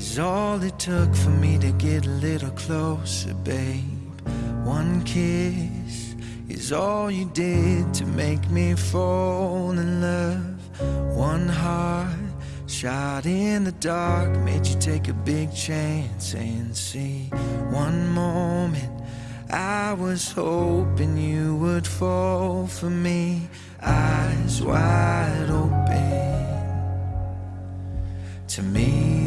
Is all it took for me to get a little closer, babe. One kiss is all you did to make me fall in love. One heart shot in the dark made you take a big chance and see. One moment I was hoping you would fall for me, eyes wide open. To me,